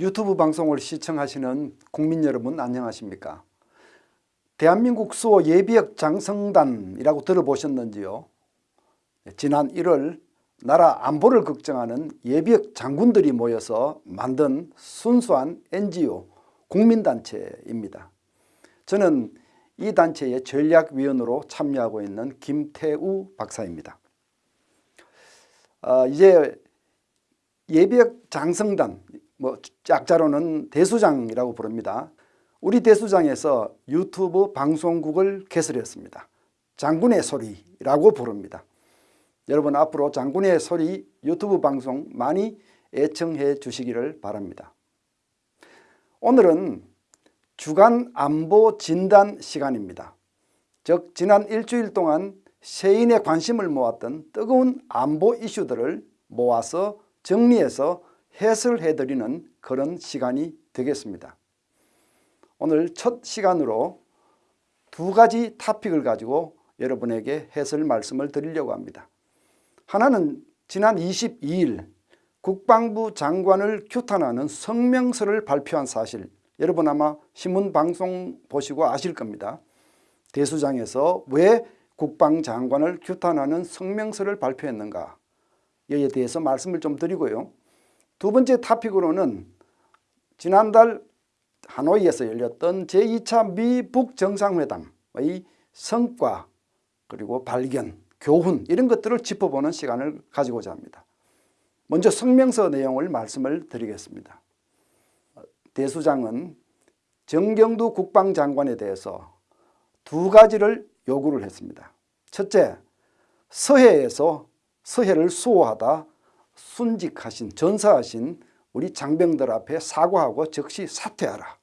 유튜브 방송을 시청하시는 국민 여러분 안녕하십니까? 대한민국 수호 예비역 장성단이라고 들어보셨는지요? 지난 1월 나라 안보를 걱정하는 예비역 장군들이 모여서 만든 순수한 NGO 국민단체입니다. 저는 이 단체의 전략위원으로 참여하고 있는 김태우 박사입니다. 어, 이제 예비역 장성단, 뭐 짝자로는 대수장이라고 부릅니다. 우리 대수장에서 유튜브 방송국을 개설했습니다. 장군의 소리라고 부릅니다. 여러분 앞으로 장군의 소리 유튜브 방송 많이 애청해 주시기를 바랍니다. 오늘은 주간 안보 진단 시간입니다. 즉 지난 일주일 동안 세인의 관심을 모았던 뜨거운 안보 이슈들을 모아서 정리해서 해설해 드리는 그런 시간이 되겠습니다. 오늘 첫 시간으로 두 가지 타픽을 가지고 여러분에게 해설 말씀을 드리려고 합니다. 하나는 지난 22일 국방부 장관을 규탄하는 성명서를 발표한 사실 여러분 아마 신문 방송 보시고 아실 겁니다. 대수장에서 왜 국방장관을 규탄하는 성명서를 발표했는가 여기에 대해서 말씀을 좀 드리고요. 두 번째 타픽으로는 지난달 하노이에서 열렸던 제2차 미북 정상회담의 성과 그리고 발견, 교훈 이런 것들을 짚어보는 시간을 가지고자 합니다. 먼저 성명서 내용을 말씀을 드리겠습니다. 대수장은 정경두 국방장관에 대해서 두 가지를 요구를 했습니다. 첫째, 서해에서 서해를 수호하다 순직하신 전사하신 우리 장병들 앞에 사과하고 즉시 사퇴하라.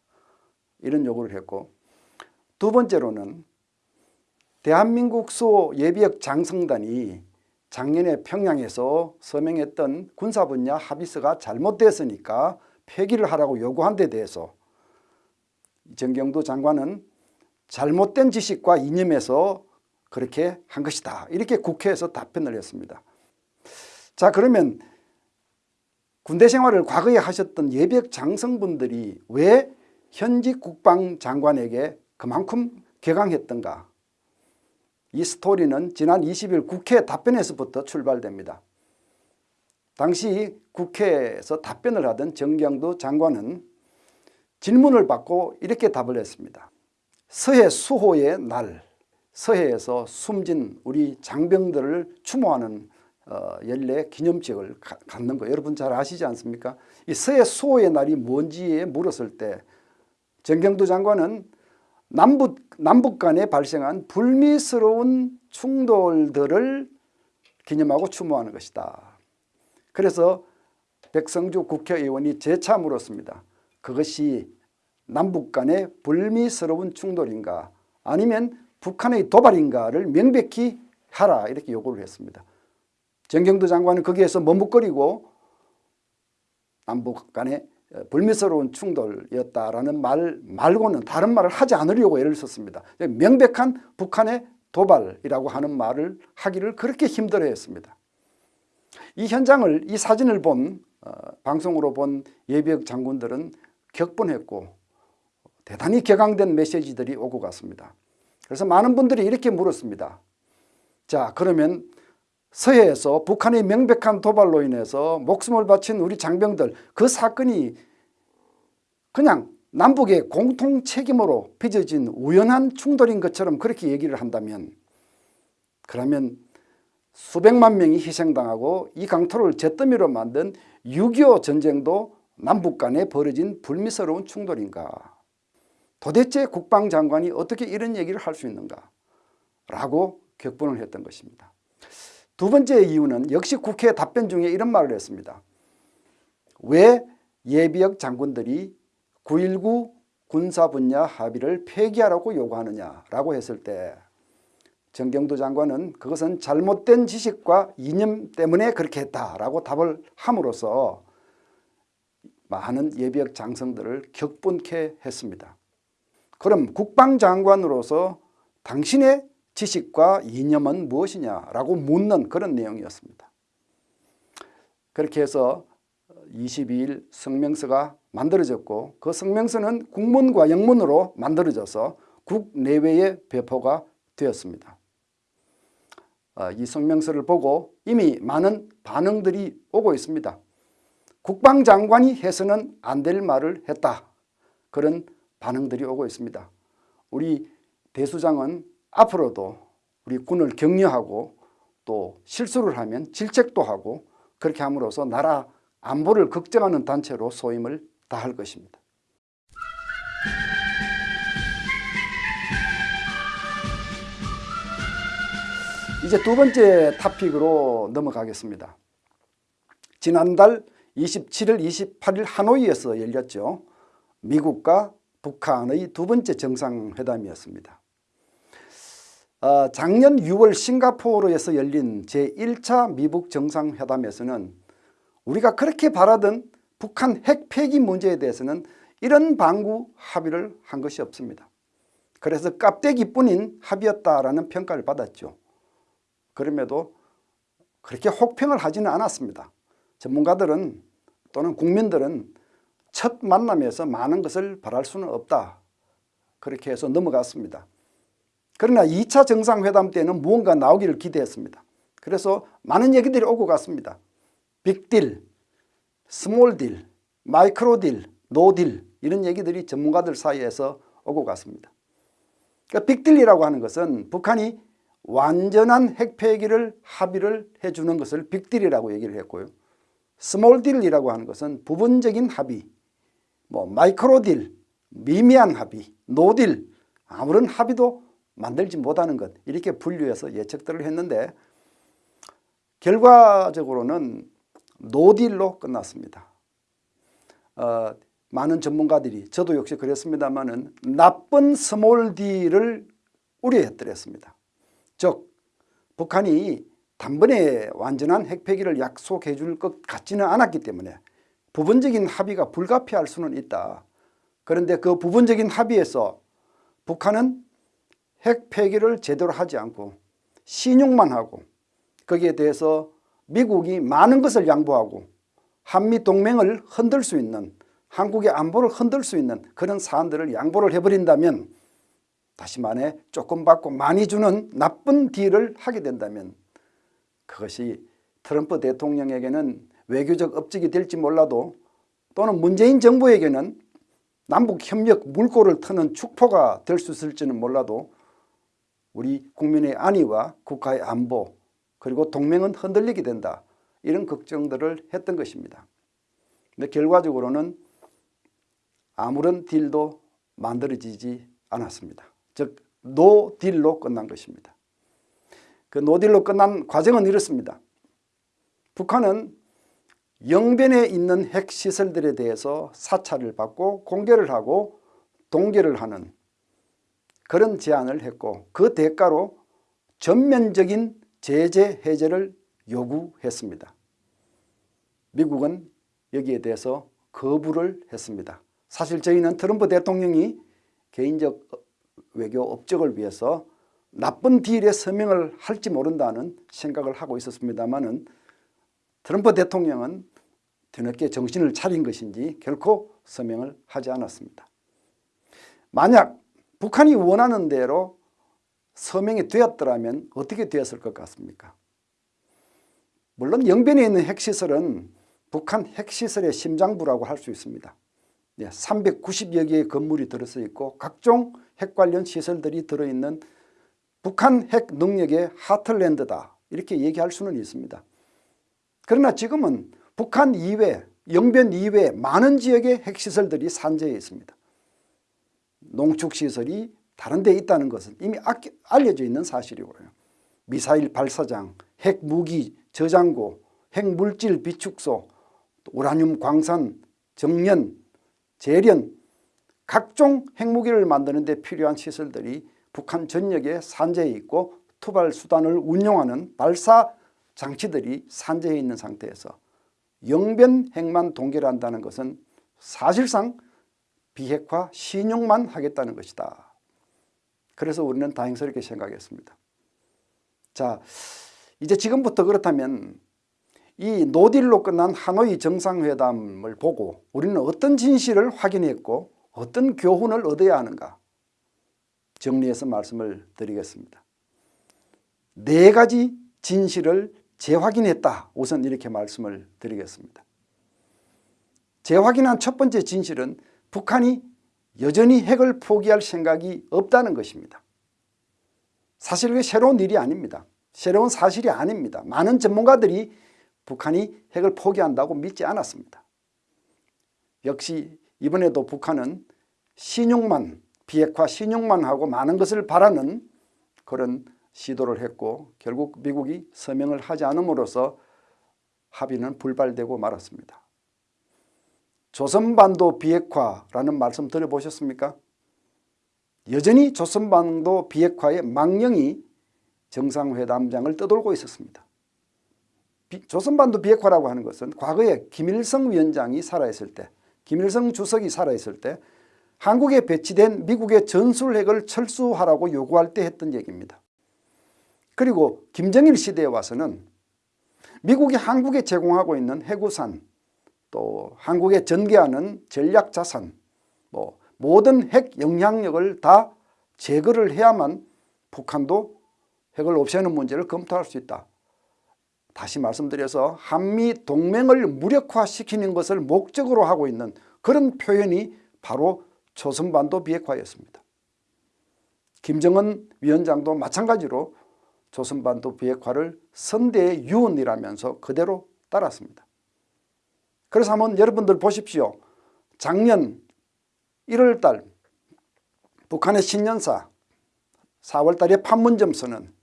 이런 요구를 했고 두 번째로는 대한민국 수호 예비역 장성단이 작년에 평양에서 서명했던 군사 분야 합의서가 잘못됐으니까 폐기를 하라고 요구한 데 대해서 정경도 장관은 잘못된 지식과 이념에서 그렇게 한 것이다. 이렇게 국회에서 답변을 했습니다. 자 그러면 군대 생활을 과거에 하셨던 예비역 장성분들이 왜 현직 국방장관에게 그만큼 개강했던가 이 스토리는 지난 20일 국회 답변에서부터 출발됩니다. 당시 국회에서 답변을 하던 정경도 장관은 질문을 받고 이렇게 답을 했습니다. 서해 수호의 날 서해에서 숨진 우리 장병들을 추모하는 어, 연례 기념식을 가, 갖는 거 여러분 잘 아시지 않습니까? 이 서해 수호의 날이 뭔지에 물었을 때 정경도 장관은 남북, 남북 간에 발생한 불미스러운 충돌들을 기념하고 추모하는 것이다. 그래서 백성주 국회의원이 재차 물었습니다. 그것이 남북 간의 불미스러운 충돌인가 아니면 북한의 도발인가를 명백히 하라 이렇게 요구를 했습니다. 정경도 장관은 거기에서 머뭇거리고 남북 간의 불미스러운 충돌이었다라는 말 말고는 다른 말을 하지 않으려고 애를 썼습니다. 명백한 북한의 도발이라고 하는 말을 하기를 그렇게 힘들어했습니다. 이 현장을 이 사진을 본 어, 방송으로 본 예비역 장군들은 격분했고 대단히 격앙된 메시지들이 오고 갔습니다. 그래서 많은 분들이 이렇게 물었습니다. 자 그러면 서해에서 북한의 명백한 도발로 인해서 목숨을 바친 우리 장병들 그 사건이 그냥 남북의 공통 책임으로 빚어진 우연한 충돌인 것처럼 그렇게 얘기를 한다면 그러면 수백만 명이 희생당하고 이 강토를 잿더미로 만든 6.25 전쟁도 남북 간에 벌어진 불미스러운 충돌인가 도대체 국방장관이 어떻게 이런 얘기를 할 수 있는가 라고 격분을 했던 것입니다. 두 번째 이유는 역시 국회 답변 중에 이런 말을 했습니다. 왜 예비역 장군들이 9.19 군사 분야 합의를 폐기하라고 요구하느냐라고 했을 때 정경도 장관은 그것은 잘못된 지식과 이념 때문에 그렇게 했다라고 답을 함으로써 많은 예비역 장성들을 격분케 했습니다. 그럼 국방장관으로서 당신의 지식과 이념은 무엇이냐라고 묻는 그런 내용이었습니다. 그렇게 해서 22일 성명서가 만들어졌고 그 성명서는 국문과 영문으로 만들어져서 국내외에 배포가 되었습니다. 어, 이 성명서를 보고 이미 많은 반응들이 오고 있습니다. 국방장관이 해서는 안 될 말을 했다. 그런 반응들이 오고 있습니다. 우리 대수장은 앞으로도 우리 군을 격려하고 또 실수를 하면 질책도 하고 그렇게 함으로써 나라 안보를 걱정하는 단체로 소임을 다할 것입니다. 이제 두 번째 토픽으로 넘어가겠습니다. 지난달 27일, 28일 하노이에서 열렸죠. 미국과 북한의 두 번째 정상회담이었습니다. 어, 작년 6월 싱가포르에서 열린 제1차 미북 정상회담에서는 우리가 그렇게 바라던 북한 핵 폐기 문제에 대해서는 이런 방구 합의를 한 것이 없습니다. 그래서 깝대기뿐인 합의였다라는 평가를 받았죠. 그럼에도 그렇게 혹평을 하지는 않았습니다. 전문가들은 또는 국민들은 첫 만남에서 많은 것을 바랄 수는 없다. 그렇게 해서 넘어갔습니다. 그러나 2차 정상회담 때는 무언가 나오기를 기대했습니다. 그래서 많은 얘기들이 오고 갔습니다. 빅딜, 스몰딜, 마이크로딜, 노딜 이런 얘기들이 전문가들 사이에서 오고 갔습니다. 그러니까 빅딜이라고 하는 것은 북한이 완전한 핵폐기를 합의를 해주는 것을 빅딜이라고 얘기를 했고요. 스몰딜이라고 하는 것은 부분적인 합의, 뭐 마이크로딜, 미미한 합의, 노딜, 아무런 합의도 만들지 못하는 것 이렇게 분류해서 예측들을 했는데 결과적으로는 노딜로 끝났습니다. 어, 많은 전문가들이 저도 역시 그랬습니다마는 나쁜 스몰 딜을 우려했더랬습니다. 즉 북한이 단번에 완전한 핵폐기를 약속해 줄 것 같지는 않았기 때문에 부분적인 합의가 불가피할 수는 있다. 그런데 그 부분적인 합의에서 북한은 핵 폐기를 제대로 하지 않고 시늉만 하고 거기에 대해서 미국이 많은 것을 양보하고 한미 동맹을 흔들 수 있는 한국의 안보를 흔들 수 있는 그런 사안들을 양보를 해버린다면 다시 말해 조금 받고 많이 주는 나쁜 딜을 하게 된다면 그것이 트럼프 대통령에게는 외교적 업적이 될지 몰라도 또는 문재인 정부에게는 남북협력 물꼬를 트는 축포가 될 수 있을지는 몰라도 우리 국민의 안위와 국가의 안보 그리고 동맹은 흔들리게 된다. 이런 걱정들을 했던 것입니다. 근데 결과적으로는 아무런 딜도 만들어지지 않았습니다. 즉 노딜로 끝난 것입니다. 그 노딜로 끝난 과정은 이렇습니다. 북한은 영변에 있는 핵시설들에 대해서 사찰을 받고 공개를 하고 동결을 하는 그런 제안을 했고 그 대가로 전면적인 제재 해제를 요구했습니다. 미국은 여기에 대해서 거부를 했습니다. 사실 저희는 트럼프 대통령이 개인적 외교 업적을 위해서 나쁜 딜에 서명을 할지 모른다는 생각을 하고 있었습니다마는 트럼프 대통령은 뒤늦게 정신을 차린 것인지 결코 서명을 하지 않았습니다. 만약 북한이 원하는 대로 서명이 되었더라면 어떻게 되었을 것 같습니까? 물론 영변에 있는 핵시설은 북한 핵시설의 심장부라고 할 수 있습니다. 390여 개의 건물이 들어서 있고 각종 핵 관련 시설들이 들어있는 북한 핵 능력의 하틀랜드다 이렇게 얘기할 수는 있습니다. 그러나 지금은 북한 이외, 영변 이외 많은 지역의 핵시설들이 산재해 있습니다. 농축시설이 다른 데 있다는 것은 이미 알려져 있는 사실이고요. 미사일 발사장, 핵무기 저장고, 핵물질 비축소, 우라늄 광산, 정년, 재련, 각종 핵무기를 만드는 데 필요한 시설들이 북한 전역에 산재해 있고 투발 수단을 운용하는 발사 장치들이 산재해 있는 상태에서 영변 핵만 동결한다는 것은 사실상 비핵화 신용만 하겠다는 것이다. 그래서 우리는 다행스럽게 생각했습니다. 자, 이제 지금부터 그렇다면 이 노딜로 끝난 하노이 정상회담을 보고 우리는 어떤 진실을 확인했고 어떤 교훈을 얻어야 하는가 정리해서 말씀을 드리겠습니다. 네 가지 진실을 재확인했다. 우선 이렇게 말씀을 드리겠습니다. 재확인한 첫 번째 진실은 북한이 여전히 핵을 포기할 생각이 없다는 것입니다. 사실 그 새로운 일이 아닙니다. 새로운 사실이 아닙니다. 많은 전문가들이 북한이 핵을 포기한다고 믿지 않았습니다. 역시 이번에도 북한은 신용만 비핵화 신용만 하고 많은 것을 바라는 그런 시도를 했고 결국 미국이 서명을 하지 않음으로써 합의는 불발되고 말았습니다. 조선반도 비핵화라는 말씀 들어보셨습니까? 여전히 조선반도 비핵화의 망령이 정상회담장을 떠돌고 있었습니다. 비, 조선반도 비핵화라고 하는 것은 과거에 김일성 위원장이 살아있을 때 김일성 주석이 살아있을 때 한국에 배치된 미국의 전술핵을 철수하라고 요구할 때 했던 얘기입니다. 그리고 김정일 시대에 와서는 미국이 한국에 제공하고 있는 해구산 또 한국에 전개하는 전략자산 뭐 모든 핵 영향력을 다 제거를 해야만 북한도 핵을 없애는 문제를 검토할 수 있다. 다시 말씀드려서 한미 동맹을 무력화시키는 것을 목적으로 하고 있는 그런 표현이 바로 조선반도 비핵화였습니다. 김정은 위원장도 마찬가지로 조선반도 비핵화를 선대의 유언이라면서 그대로 따랐습니다. 그래서 한번 여러분들 보십시오. 작년 1월달 북한의 신년사 4월달에 판문점 선언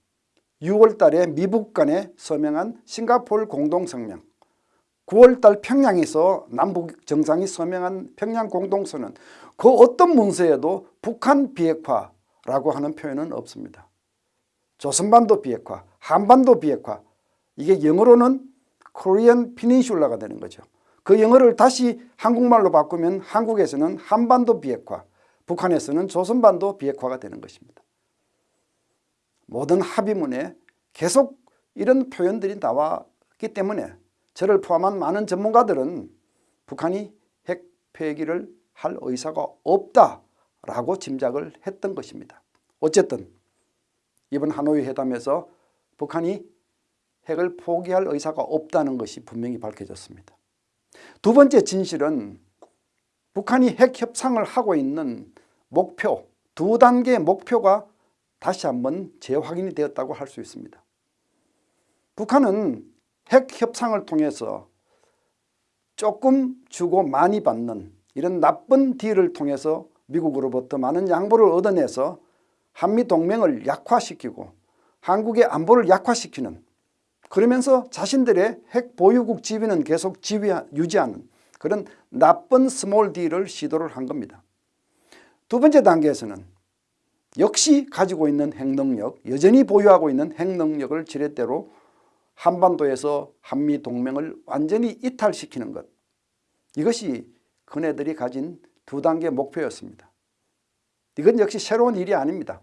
6월달에 미북 간에 서명한 싱가포르 공동성명 9월달 평양에서 남북 정상이 서명한 평양 공동선언 그 어떤 문서에도 북한 비핵화라고 하는 표현은 없습니다. 조선반도 비핵화, 한반도 비핵화 이게 영어로는 코리안 피닌슐라가 되는 거죠. 그 영어를 다시 한국말로 바꾸면 한국에서는 한반도 비핵화, 북한에서는 조선반도 비핵화가 되는 것입니다. 모든 합의문에 계속 이런 표현들이 나왔기 때문에 저를 포함한 많은 전문가들은 북한이 핵 폐기를 할 의사가 없다라고 짐작을 했던 것입니다. 어쨌든 이번 하노이 회담에서 북한이 핵을 포기할 의사가 없다는 것이 분명히 밝혀졌습니다. 두 번째 진실은 북한이 핵 협상을 하고 있는 목표, 두 단계의 목표가 다시 한번 재확인이 되었다고 할 수 있습니다. 북한은 핵 협상을 통해서 조금 주고 많이 받는 이런 나쁜 딜을 통해서 미국으로부터 많은 양보를 얻어내서 한미동맹을 약화시키고 한국의 안보를 약화시키는 그러면서 자신들의 핵 보유국 지위는 계속 지위, 유지하는 그런 나쁜 스몰 딜을 시도를 한 겁니다. 두 번째 단계에서는 역시 가지고 있는 핵능력, 여전히 보유하고 있는 핵능력을 지렛대로 한반도에서 한미동맹을 완전히 이탈시키는 것 이것이 그네들이 가진 두 단계 목표였습니다. 이건 역시 새로운 일이 아닙니다.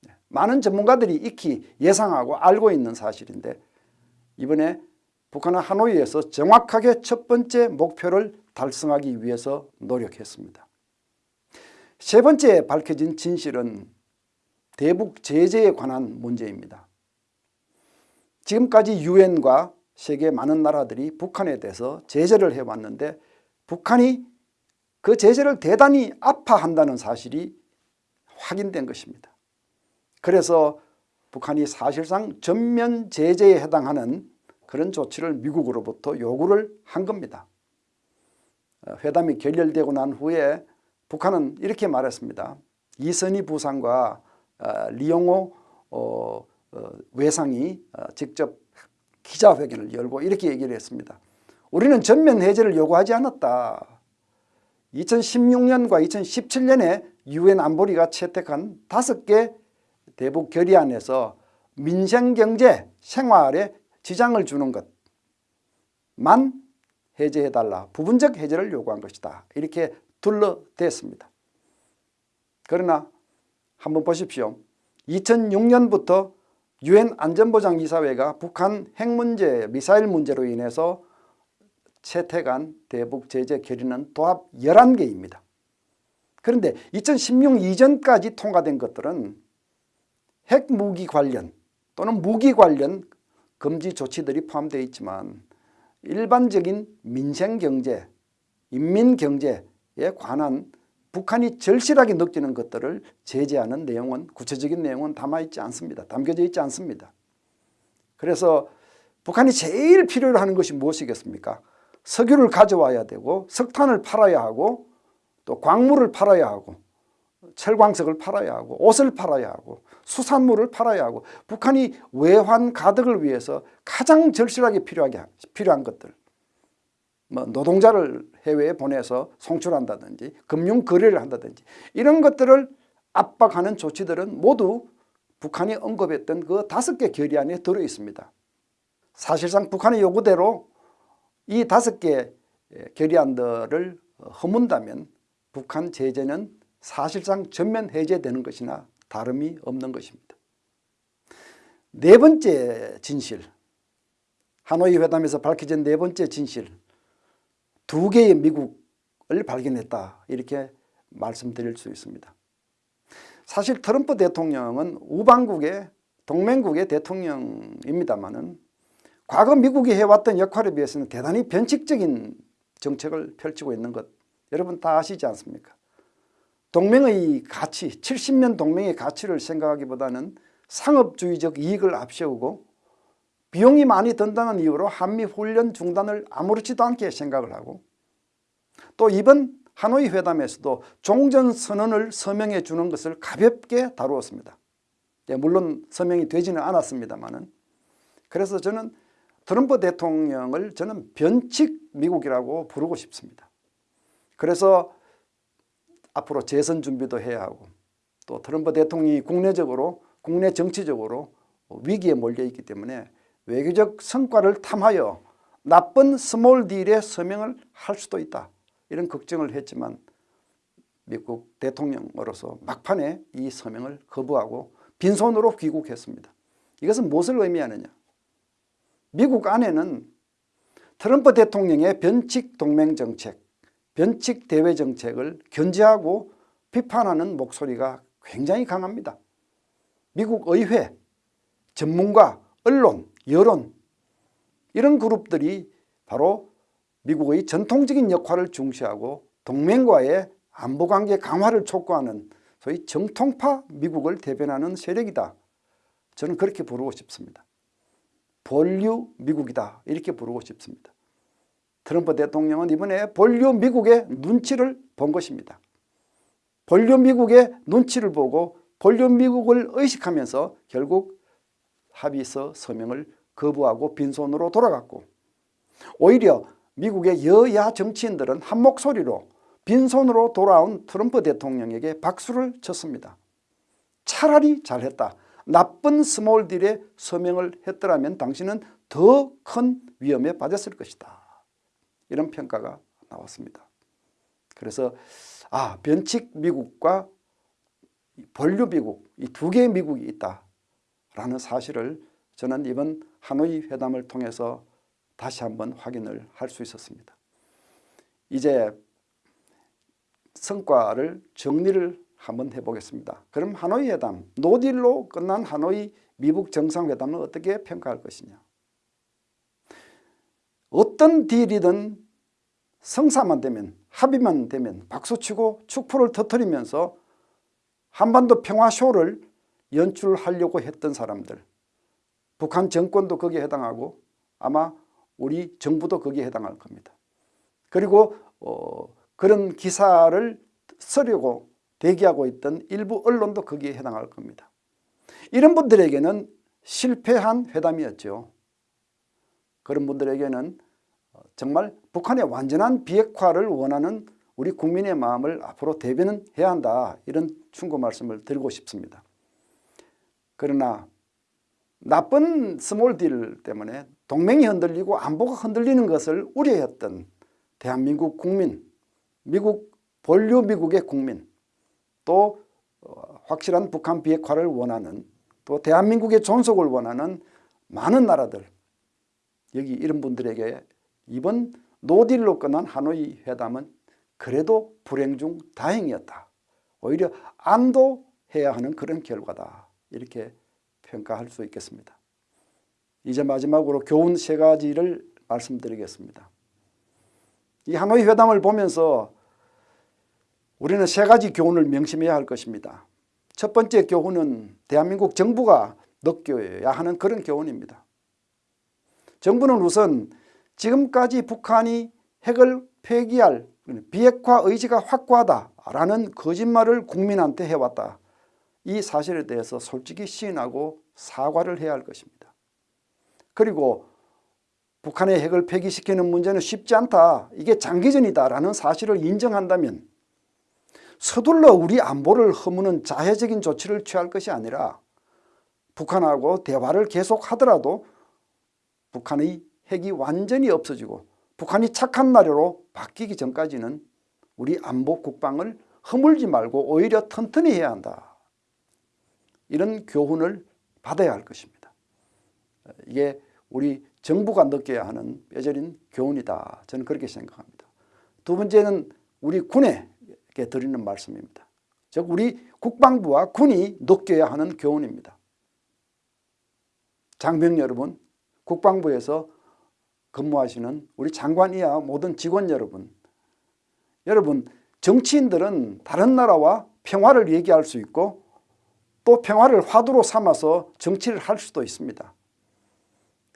네. 많은 전문가들이 익히 예상하고 알고 있는 사실인데 이번에 북한은 하노이에서 정확하게 첫 번째 목표를 달성하기 위해서 노력했습니다. 세 번째 밝혀진 진실은 대북 제재에 관한 문제입니다. 지금까지 유엔과 세계 많은 나라들이 북한에 대해서 제재를 해왔는데 북한이 그 제재를 대단히 아파한다는 사실이 확인된 것입니다. 그래서 북한이 사실상 전면 제재에 해당하는 그런 조치를 미국으로부터 요구를 한 겁니다. 어, 회담이 결렬되고 난 후에 북한은 이렇게 말했습니다. 이선희 부상과 어, 리용호 어, 외상이 어, 직접 기자회견을 열고 이렇게 얘기를 했습니다. 우리는 전면 해제를 요구하지 않았다. 2016년과 2017년에 유엔 안보리가 채택한 다섯 개 대북 결의안에서 민생경제 생활에 지장을 주는 것만 해제해달라. 부분적 해제를 요구한 것이다. 이렇게 둘러댔습니다. 그러나 한번 보십시오. 2006년부터 유엔 안전보장이사회가 북한 핵 문제, 미사일 문제로 인해서 채택한 대북 제재 결의는 도합 11개입니다. 그런데 2016 이전까지 통과된 것들은 핵무기 관련 또는 무기 관련 금지 조치들이 포함되어 있지만 일반적인 민생경제, 인민경제에 관한 북한이 절실하게 느끼는 것들을 제재하는 내용은 구체적인 내용은 담아있지 않습니다. 담겨져 있지 않습니다. 그래서 북한이 제일 필요로 하는 것이 무엇이겠습니까? 석유를 가져와야 되고 석탄을 팔아야 하고 또 광물을 팔아야 하고 철광석을 팔아야 하고 옷을 팔아야 하고 수산물을 팔아야 하고 북한이 외환 가득을 위해서 가장 절실하게 필요하게 필요한 것들 뭐 노동자를 해외에 보내서 송출한다든지 금융 거래를 한다든지 이런 것들을 압박하는 조치들은 모두 북한이 언급했던 그 다섯 개 결의안에 들어 있습니다. 사실상 북한의 요구대로 이 다섯 개 결의안들을 허문다면 북한 제재는 사실상 전면 해제되는 것이나 다름이 없는 것입니다. 네 번째 진실, 하노이 회담에서 밝혀진 네 번째 진실, 두 개의 미국을 발견했다 이렇게 말씀드릴 수 있습니다. 사실 트럼프 대통령은 우방국의 동맹국의 대통령입니다마는 과거 미국이 해왔던 역할에 비해서는 대단히 변칙적인 정책을 펼치고 있는 것 여러분 다 아시지 않습니까? 동맹의 가치, 70년 동맹의 가치를 생각하기보다는 상업주의적 이익을 앞세우고 비용이 많이 든다는 이유로 한미 훈련 중단을 아무렇지도 않게 생각을 하고 또 이번 하노이 회담에서도 종전선언을 서명해 주는 것을 가볍게 다루었습니다. 예, 물론 서명이 되지는 않았습니다만 그래서 저는 트럼프 대통령을 저는 변칙 미국이라고 부르고 싶습니다. 그래서 앞으로 재선 준비도 해야 하고 또 트럼프 대통령이 국내적으로 국내 정치적으로 위기에 몰려 있기 때문에 외교적 성과를 탐하여 나쁜 스몰 딜에 서명을 할 수도 있다. 이런 걱정을 했지만 미국 대통령으로서 막판에 이 서명을 거부하고 빈손으로 귀국했습니다. 이것은 무엇을 의미하느냐. 미국 안에는 트럼프 대통령의 변칙 동맹 정책, 변칙 대외 정책을 견제하고 비판하는 목소리가 굉장히 강합니다. 미국 의회, 전문가, 언론, 여론 이런 그룹들이 바로 미국의 전통적인 역할을 중시하고 동맹과의 안보관계 강화를 촉구하는 소위 정통파 미국을 대변하는 세력이다. 저는 그렇게 부르고 싶습니다. 본류 미국이다 이렇게 부르고 싶습니다. 트럼프 대통령은 이번에 본류 미국의 눈치를 본 것입니다. 본류 미국의 눈치를 보고 본류 미국을 의식하면서 결국 합의서 서명을 거부하고 빈손으로 돌아갔고 오히려 미국의 여야 정치인들은 한 목소리로 빈손으로 돌아온 트럼프 대통령에게 박수를 쳤습니다. 차라리 잘했다. 나쁜 스몰 딜에 서명을 했더라면 당신은 더 큰 위험에 빠졌을 것이다. 이런 평가가 나왔습니다. 그래서 아 변칙 미국과 본류 미국 이 두 개의 미국이 있다라는 사실을 저는 이번 하노이 회담을 통해서 다시 한번 확인을 할 수 있었습니다. 이제 성과를 정리를 한번 해보겠습니다. 그럼 하노이 회담, 노딜로 끝난 하노이 미국 정상회담은 어떻게 평가할 것이냐. 어떤 딜이든 성사만 되면 합의만 되면 박수치고 축포를 터뜨리면서 한반도 평화쇼를 연출하려고 했던 사람들 북한 정권도 거기에 해당하고 아마 우리 정부도 거기에 해당할 겁니다. 그리고 어, 그런 기사를 쓰려고 대기하고 있던 일부 언론도 거기에 해당할 겁니다. 이런 분들에게는 실패한 회담이었죠. 그런 분들에게는 정말 북한의 완전한 비핵화를 원하는 우리 국민의 마음을 앞으로 대변은 해야 한다. 이런 충고 말씀을 드리고 싶습니다. 그러나 나쁜 스몰 딜 때문에 동맹이 흔들리고 안보가 흔들리는 것을 우려했던 대한민국 국민, 미국 본류 미국의 국민, 또 어, 확실한 북한 비핵화를 원하는 또 대한민국의 존속을 원하는 많은 나라들 여기 이런 분들에게 이번 노딜로 끝난 하노이 회담은 그래도 불행 중 다행이었다. 오히려 안도해야 하는 그런 결과다. 이렇게 평가할 수 있겠습니다. 이제 마지막으로 교훈 세 가지를 말씀드리겠습니다. 이 하노이 회담을 보면서 우리는 세 가지 교훈을 명심해야 할 것입니다. 첫 번째 교훈은 대한민국 정부가 느껴야 하는 그런 교훈입니다. 정부는 우선 지금까지 북한이 핵을 폐기할 비핵화 의지가 확고하다라는 거짓말을 국민한테 해왔다. 이 사실에 대해서 솔직히 시인하고 사과를 해야 할 것입니다. 그리고 북한의 핵을 폐기시키는 문제는 쉽지 않다. 이게 장기전이다라는 사실을 인정한다면 서둘러 우리 안보를 허무는 자해적인 조치를 취할 것이 아니라 북한하고 대화를 계속하더라도 북한의 핵이 완전히 없어지고 북한이 착한 나라로 바뀌기 전까지는 우리 안보 국방을 허물지 말고 오히려 튼튼히 해야 한다. 이런 교훈을 받아야 할 것입니다. 이게 우리 정부가 느껴야 하는 뼈저린 교훈이다. 저는 그렇게 생각합니다. 두 번째는 우리 군에게 드리는 말씀입니다. 즉 우리 국방부와 군이 느껴야 하는 교훈입니다. 장병 여러분, 국방부에서 근무하시는 우리 장관 이하 모든 직원 여러분 여러분 정치인들은 다른 나라와 평화를 얘기할 수 있고 또 평화를 화두로 삼아서 정치를 할 수도 있습니다.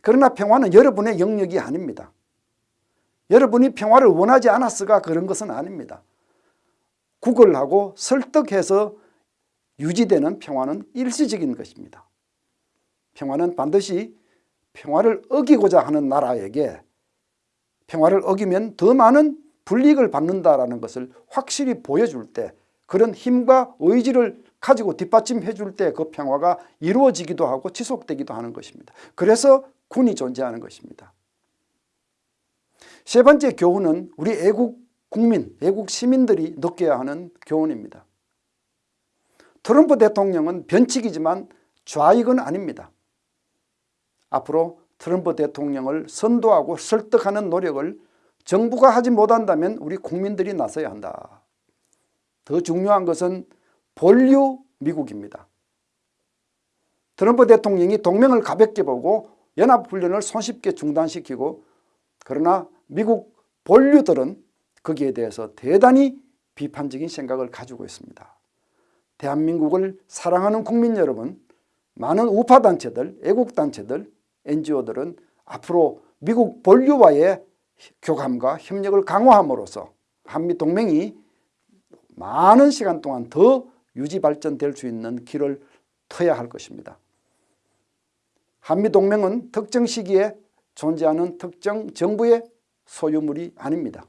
그러나 평화는 여러분의 영역이 아닙니다. 여러분이 평화를 원하지 않았으가 그런 것은 아닙니다. 구걸하고 설득해서 유지되는 평화는 일시적인 것입니다. 평화는 반드시 평화를 어기고자 하는 나라에게 평화를 어기면 더 많은 불이익을 받는다라는 것을 확실히 보여줄 때 그런 힘과 의지를 가지고 뒷받침해 줄 때 그 평화가 이루어지기도 하고 지속되기도 하는 것입니다. 그래서 군이 존재하는 것입니다. 세 번째 교훈은 우리 애국 국민, 애국 시민들이 느껴야 하는 교훈입니다. 트럼프 대통령은 변칙이지만 좌익은 아닙니다. 앞으로 트럼프 대통령을 선도하고 설득하는 노력을 정부가 하지 못한다면 우리 국민들이 나서야 한다. 더 중요한 것은 본류 미국입니다. 트럼프 대통령이 동맹을 가볍게 보고 연합훈련을 손쉽게 중단시키고 그러나 미국 본류들은 거기에 대해서 대단히 비판적인 생각을 가지고 있습니다. 대한민국을 사랑하는 국민 여러분, 많은 우파단체들, 애국단체들, NGO들은 앞으로 미국 본류와의 교감과 협력을 강화함으로써 한미동맹이 많은 시간 동안 더 유지 발전될 수 있는 길을 터야 할 것입니다. 한미동맹은 특정 시기에 존재하는 특정 정부의 소유물이 아닙니다.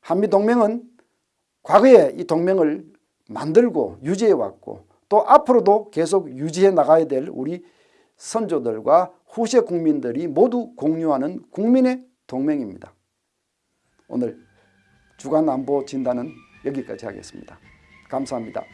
한미동맹은 과거에 이 동맹을 만들고 유지해 왔고 또 앞으로도 계속 유지해 나가야 될 우리 선조들과 후세 국민들이 모두 공유하는 국민의 동맹입니다. 오늘 주간 안보 진단은 여기까지 하겠습니다. 감사합니다.